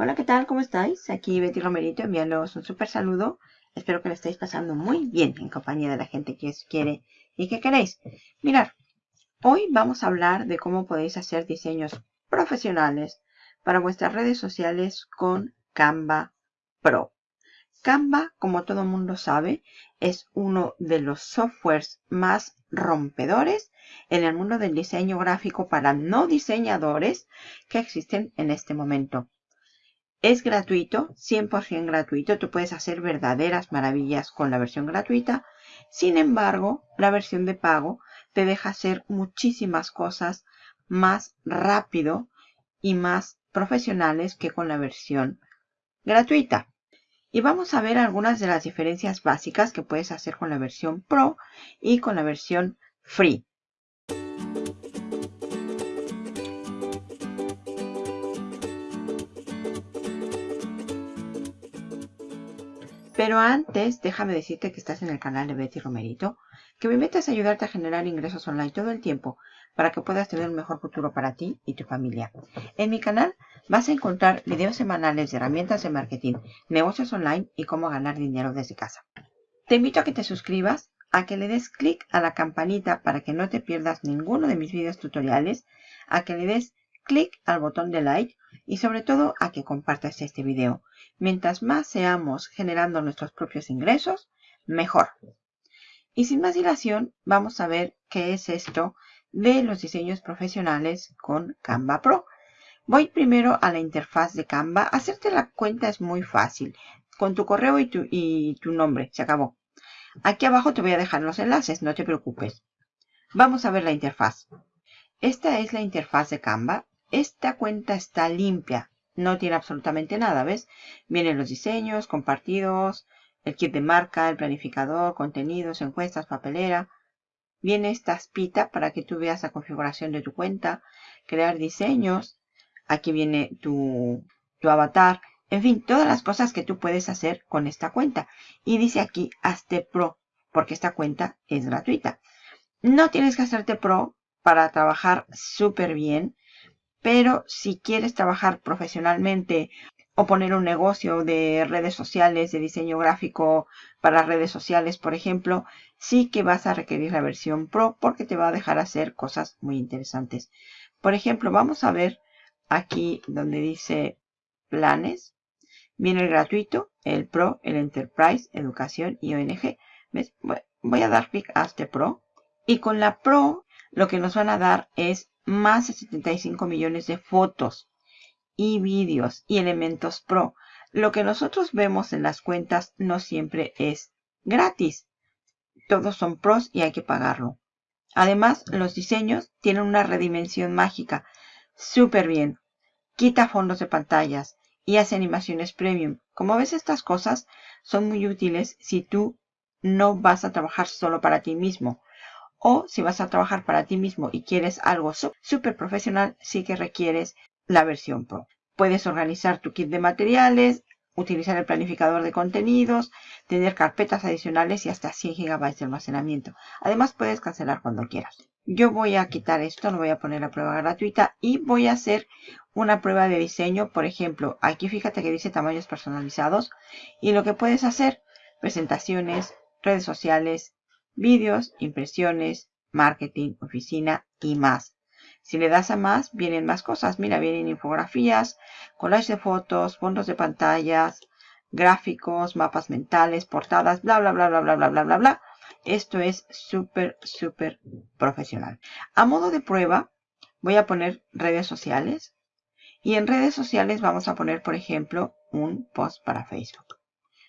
Hola, ¿qué tal? ¿Cómo estáis? Aquí Betty Romerito enviándoos un súper saludo. Espero que lo estéis pasando muy bien en compañía de la gente que os quiere y que queréis. Mirad, hoy vamos a hablar de cómo podéis hacer diseños profesionales para vuestras redes sociales con Canva Pro. Canva, como todo mundo sabe, es uno de los softwares más rompedores en el mundo del diseño gráfico para no diseñadores que existen en este momento. Es gratuito, 100% gratuito. Tú puedes hacer verdaderas maravillas con la versión gratuita. Sin embargo, la versión de pago te deja hacer muchísimas cosas más rápido y más profesionales que con la versión gratuita. Y vamos a ver algunas de las diferencias básicas que puedes hacer con la versión Pro y con la versión Free. Pero antes, déjame decirte que estás en el canal de Betty Romerito, que mi meta es ayudarte a generar ingresos online todo el tiempo para que puedas tener un mejor futuro para ti y tu familia. En mi canal vas a encontrar videos semanales de herramientas de marketing, negocios online y cómo ganar dinero desde casa. Te invito a que te suscribas, a que le des clic a la campanita para que no te pierdas ninguno de mis videos tutoriales, a que le des clic al botón de like y sobre todo a que compartas este video. Mientras más seamos generando nuestros propios ingresos, mejor. Y sin más dilación, vamos a ver qué es esto de los diseños profesionales con Canva Pro. Voy primero a la interfaz de Canva. Hacerte la cuenta es muy fácil. Con tu correo y tu, nombre. Se acabó. Aquí abajo te voy a dejar los enlaces, no te preocupes. Vamos a ver la interfaz. Esta es la interfaz de Canva. Esta cuenta está limpia, no tiene absolutamente nada, ¿ves? Vienen los diseños, compartidos, el kit de marca, el planificador, contenidos, encuestas, papelera. Viene esta espita para que tú veas la configuración de tu cuenta, crear diseños. Aquí viene tu, tu avatar. En fin, todas las cosas que tú puedes hacer con esta cuenta. Y dice aquí, hazte pro, porque esta cuenta es gratuita. No tienes que hacerte pro para trabajar súper bien pero si quieres trabajar profesionalmente o poner un negocio de redes sociales, de diseño gráfico para redes sociales, por ejemplo, sí que vas a requerir la versión Pro porque te va a dejar hacer cosas muy interesantes. Por ejemplo, vamos a ver aquí donde dice planes. Viene el gratuito, el Pro, el Enterprise, Educación y ONG. Voy a dar clic a este Pro. Y con la Pro lo que nos van a dar es más de 75 millones de fotos y vídeos y elementos pro. Lo que nosotros vemos en las cuentas no siempre es gratis. Todos son pros y hay que pagarlo. Además, los diseños tienen una redimensión mágica. Súper bien. Quita fondos de pantallas y hace animaciones premium. Como ves, estas cosas son muy útiles si tú no vas a trabajar solo para ti mismo. O si vas a trabajar para ti mismo y quieres algo súper profesional, sí que requieres la versión Pro. Puedes organizar tu kit de materiales, utilizar el planificador de contenidos, tener carpetas adicionales y hasta 100 GB de almacenamiento. Además puedes cancelar cuando quieras. Yo voy a quitar esto, no voy a poner la prueba gratuita y voy a hacer una prueba de diseño. Por ejemplo, aquí fíjate que dice tamaños personalizados y lo que puedes hacer, presentaciones, redes sociales, vídeos, impresiones, marketing, oficina y más. Si le das a más, vienen más cosas. Mira, vienen infografías, collages de fotos, fondos de pantallas, gráficos, mapas mentales, portadas, bla, bla, bla, bla, bla, bla, bla, bla, bla. Esto es súper, súper profesional. A modo de prueba, voy a poner redes sociales. Y en redes sociales vamos a poner, por ejemplo, un post para Facebook.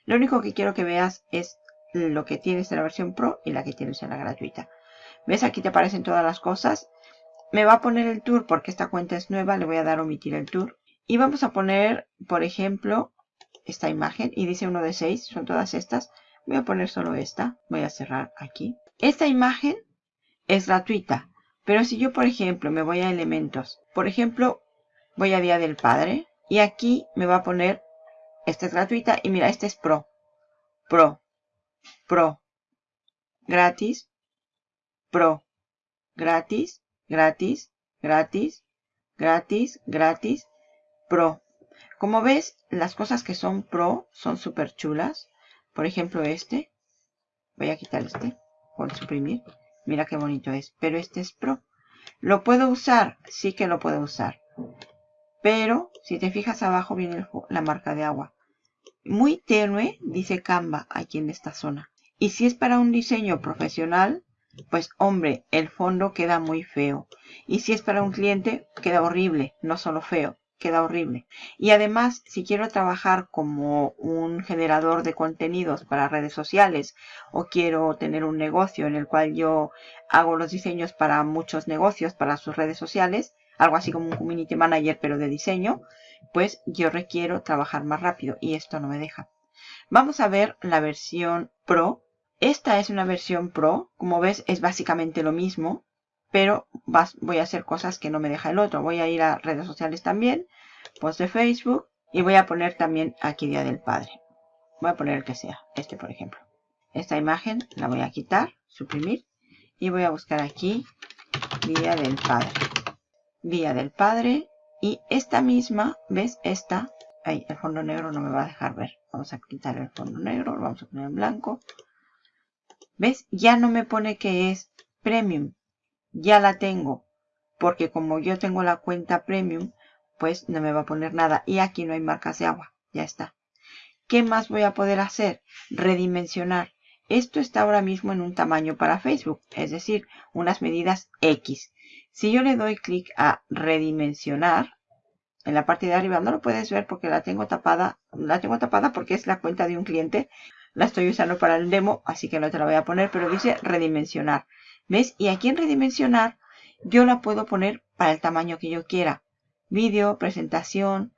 Lo único que quiero que veas es lo que tienes en la versión Pro y la que tienes en la gratuita. ¿Ves? Aquí te aparecen todas las cosas. Me va a poner el tour porque esta cuenta es nueva. Le voy a dar omitir el tour. Y vamos a poner, por ejemplo, esta imagen. Y dice uno de seis. Son todas estas. Voy a poner solo esta. Voy a cerrar aquí. Esta imagen es gratuita. Pero si yo, por ejemplo, me voy a elementos. Por ejemplo, voy a Día del Padre. Y aquí me va a poner, esta es gratuita. Y mira, este es Pro. Pro. Pro. Gratis. Pro. Gratis. Gratis. Gratis. Gratis. Gratis. Pro. Como ves, las cosas que son pro son súper chulas. Por ejemplo, este. Voy a quitar este. Por suprimir. Mira qué bonito es. Pero este es pro. ¿Lo puedo usar? Sí que lo puedo usar. Pero, si te fijas abajo viene la marca de agua. Muy tenue, dice Canva aquí en esta zona. Y si es para un diseño profesional, pues hombre, el fondo queda muy feo. Y si es para un cliente, queda horrible, no solo feo, queda horrible. Y además, si quiero trabajar como un generador de contenidos para redes sociales o quiero tener un negocio en el cual yo hago los diseños para muchos negocios, para sus redes sociales, algo así como un community manager pero de diseño, pues yo requiero trabajar más rápido y esto no me deja. Vamos a ver la versión Pro esta es una versión Pro. Como ves, es básicamente lo mismo. Pero voy a hacer cosas que no me deja el otro. Voy a ir a redes sociales también. Post de Facebook. Y voy a poner también aquí Día del Padre. Voy a poner el que sea. Este, por ejemplo. Esta imagen la voy a quitar. Suprimir. Y voy a buscar aquí Día del Padre. Día del Padre. Y esta misma, ¿ves? Esta. Ahí, el fondo negro no me va a dejar ver. Vamos a quitar el fondo negro. Lo vamos a poner en blanco. ¿Ves? Ya no me pone que es premium. Ya la tengo. Porque como yo tengo la cuenta premium, pues no me va a poner nada. Y aquí no hay marcas de agua. Ya está. ¿Qué más voy a poder hacer? Redimensionar. Esto está ahora mismo en un tamaño para Facebook, es decir, unas medidas X. Si yo le doy clic a redimensionar, en la parte de arriba no lo puedes ver porque la tengo tapada. La tengo tapada porque es la cuenta de un cliente la estoy usando para el demo, así que no te la voy a poner, pero dice redimensionar. ¿Ves? Y aquí en redimensionar yo la puedo poner para el tamaño que yo quiera. Vídeo, presentación,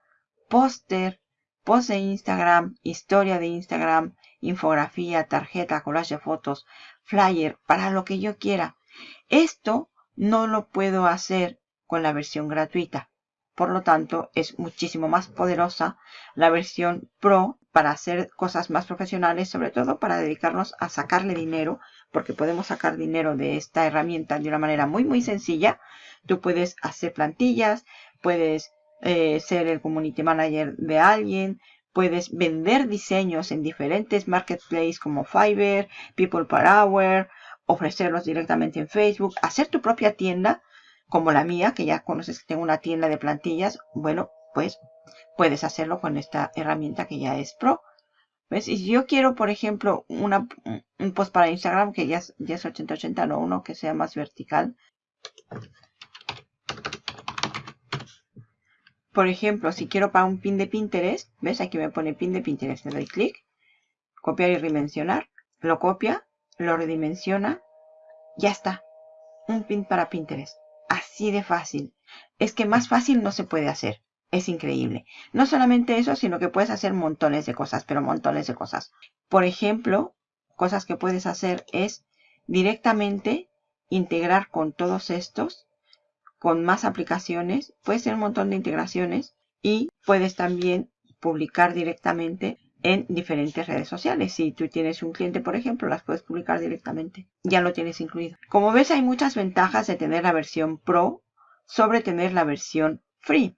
póster, post de Instagram, historia de Instagram, infografía, tarjeta, collage de fotos, flyer, para lo que yo quiera. Esto no lo puedo hacer con la versión gratuita. Por lo tanto, es muchísimo más poderosa la versión Pro para hacer cosas más profesionales, sobre todo para dedicarnos a sacarle dinero, porque podemos sacar dinero de esta herramienta de una manera muy muy sencilla. Tú puedes hacer plantillas, puedes eh, ser el community manager de alguien, puedes vender diseños en diferentes marketplaces como Fiverr, People Per Hour, ofrecerlos directamente en Facebook, hacer tu propia tienda como la mía, que ya conoces que tengo una tienda de plantillas, bueno, pues puedes hacerlo con esta herramienta que ya es Pro. ¿Ves? Y si yo quiero, por ejemplo, una, un post para Instagram que ya es, ya es 8080, no uno que sea más vertical. Por ejemplo, si quiero para un pin de Pinterest, ¿ves? Aquí me pone pin de Pinterest. Le doy clic, copiar y redimensionar. Lo copia, lo redimensiona. Ya está. Un pin para Pinterest. Así de fácil. Es que más fácil no se puede hacer es increíble. No solamente eso, sino que puedes hacer montones de cosas, pero montones de cosas. Por ejemplo, cosas que puedes hacer es directamente integrar con todos estos, con más aplicaciones. Puedes hacer un montón de integraciones y puedes también publicar directamente en diferentes redes sociales. Si tú tienes un cliente, por ejemplo, las puedes publicar directamente. Ya lo tienes incluido. Como ves, hay muchas ventajas de tener la versión Pro sobre tener la versión Free.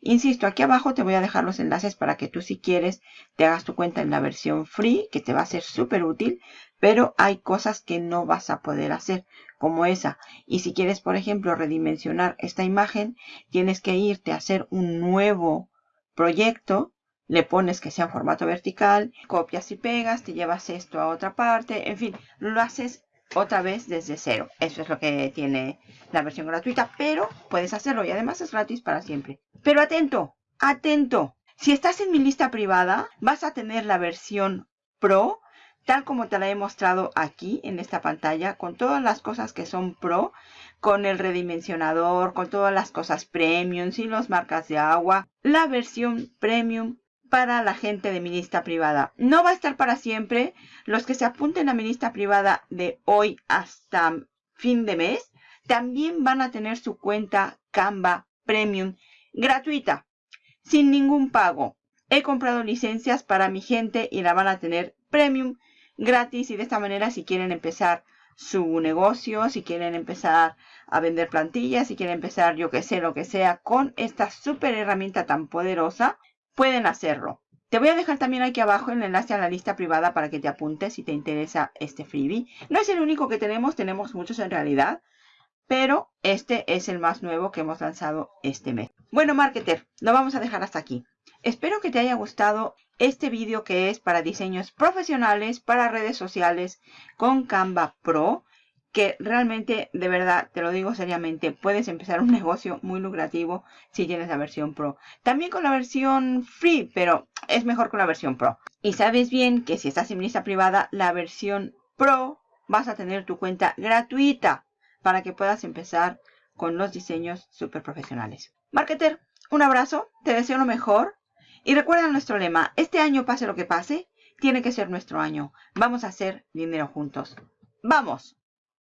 Insisto, aquí abajo te voy a dejar los enlaces para que tú si quieres te hagas tu cuenta en la versión free, que te va a ser súper útil, pero hay cosas que no vas a poder hacer, como esa. Y si quieres, por ejemplo, redimensionar esta imagen, tienes que irte a hacer un nuevo proyecto, le pones que sea en formato vertical, copias y pegas, te llevas esto a otra parte, en fin, lo haces otra vez desde cero. Eso es lo que tiene la versión gratuita, pero puedes hacerlo y además es gratis para siempre. Pero atento, atento. Si estás en mi lista privada, vas a tener la versión Pro, tal como te la he mostrado aquí en esta pantalla, con todas las cosas que son Pro, con el redimensionador, con todas las cosas Premium, sin las marcas de agua. La versión Premium para la gente de mi lista privada. No va a estar para siempre. Los que se apunten a mi lista privada de hoy hasta fin de mes, también van a tener su cuenta Canva Premium gratuita, sin ningún pago. He comprado licencias para mi gente y la van a tener Premium gratis y de esta manera si quieren empezar su negocio, si quieren empezar a vender plantillas, si quieren empezar yo que sé, lo que sea, con esta super herramienta tan poderosa, pueden hacerlo. Te voy a dejar también aquí abajo el enlace a la lista privada para que te apuntes si te interesa este freebie. No es el único que tenemos, tenemos muchos en realidad, pero este es el más nuevo que hemos lanzado este mes. Bueno, marketer, lo vamos a dejar hasta aquí. Espero que te haya gustado este vídeo que es para diseños profesionales, para redes sociales con Canva Pro que realmente, de verdad, te lo digo seriamente, puedes empezar un negocio muy lucrativo si tienes la versión Pro. También con la versión Free, pero es mejor con la versión Pro. Y sabes bien que si estás en lista privada, la versión Pro vas a tener tu cuenta gratuita para que puedas empezar con los diseños súper profesionales. Marketer, un abrazo, te deseo lo mejor. Y recuerda nuestro lema, este año pase lo que pase, tiene que ser nuestro año. Vamos a hacer dinero juntos. ¡Vamos!